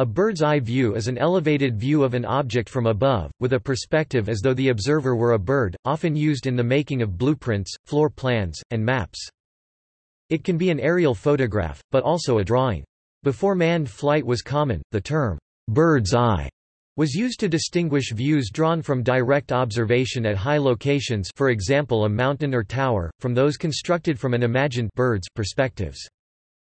A bird's eye view is an elevated view of an object from above, with a perspective as though the observer were a bird, often used in the making of blueprints, floor plans, and maps. It can be an aerial photograph, but also a drawing. Before manned flight was common, the term, bird's eye, was used to distinguish views drawn from direct observation at high locations for example a mountain or tower, from those constructed from an imagined bird's perspectives.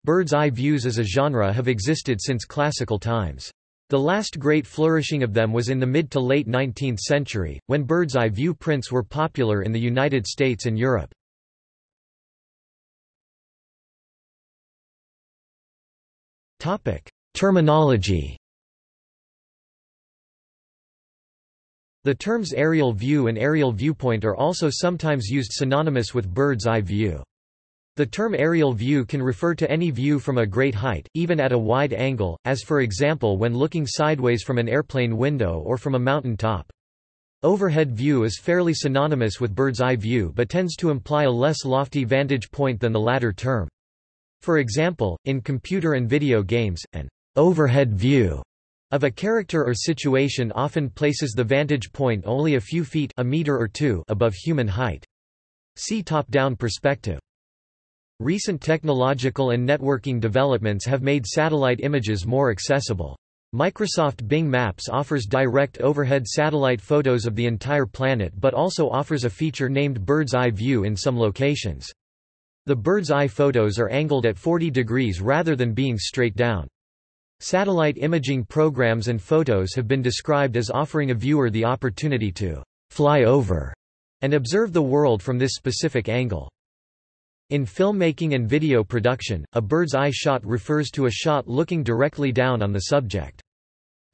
Bird's eye views as a genre have existed since classical times. The last great flourishing of them was in the mid to late 19th century, when bird's eye view prints were popular in the United States and Europe. Terminology The terms aerial view and aerial viewpoint are also sometimes used synonymous with bird's eye view. The term aerial view can refer to any view from a great height, even at a wide angle, as for example when looking sideways from an airplane window or from a mountain top. Overhead view is fairly synonymous with bird's eye view but tends to imply a less lofty vantage point than the latter term. For example, in computer and video games, an overhead view of a character or situation often places the vantage point only a few feet a meter or two above human height. See top-down perspective. Recent technological and networking developments have made satellite images more accessible. Microsoft Bing Maps offers direct overhead satellite photos of the entire planet but also offers a feature named Bird's Eye View in some locations. The bird's eye photos are angled at 40 degrees rather than being straight down. Satellite imaging programs and photos have been described as offering a viewer the opportunity to fly over and observe the world from this specific angle. In filmmaking and video production, a bird's eye shot refers to a shot looking directly down on the subject.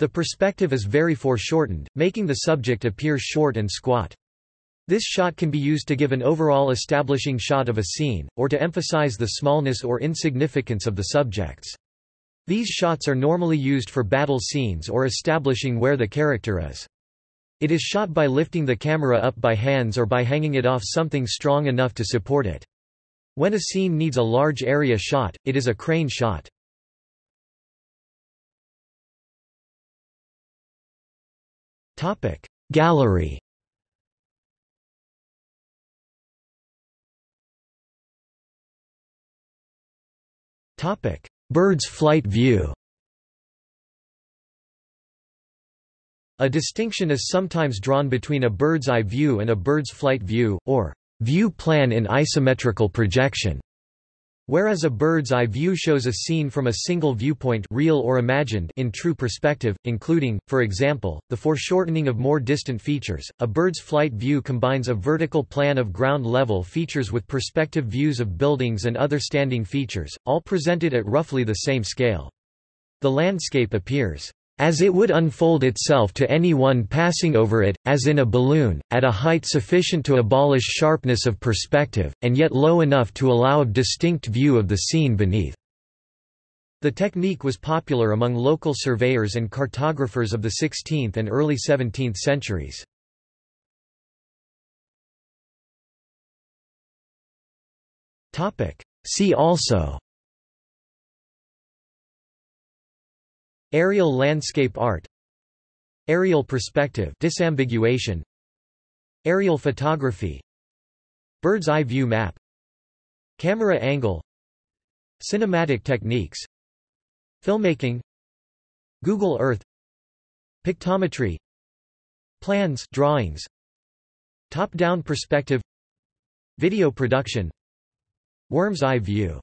The perspective is very foreshortened, making the subject appear short and squat. This shot can be used to give an overall establishing shot of a scene, or to emphasize the smallness or insignificance of the subjects. These shots are normally used for battle scenes or establishing where the character is. It is shot by lifting the camera up by hands or by hanging it off something strong enough to support it. When a scene needs a large area shot, it is a crane shot. Gallery Bird's flight view A distinction is sometimes drawn between a bird's eye view and a bird's flight view, or view plan in isometrical projection. Whereas a bird's eye view shows a scene from a single viewpoint real or imagined in true perspective, including, for example, the foreshortening of more distant features, a bird's flight view combines a vertical plan of ground-level features with perspective views of buildings and other standing features, all presented at roughly the same scale. The landscape appears as it would unfold itself to anyone passing over it, as in a balloon, at a height sufficient to abolish sharpness of perspective, and yet low enough to allow a distinct view of the scene beneath. The technique was popular among local surveyors and cartographers of the 16th and early 17th centuries. See also Aerial landscape art Aerial perspective disambiguation Aerial photography Bird's eye view map Camera angle Cinematic techniques Filmmaking Google Earth Pictometry Plans drawings Top-down perspective Video production Worm's eye view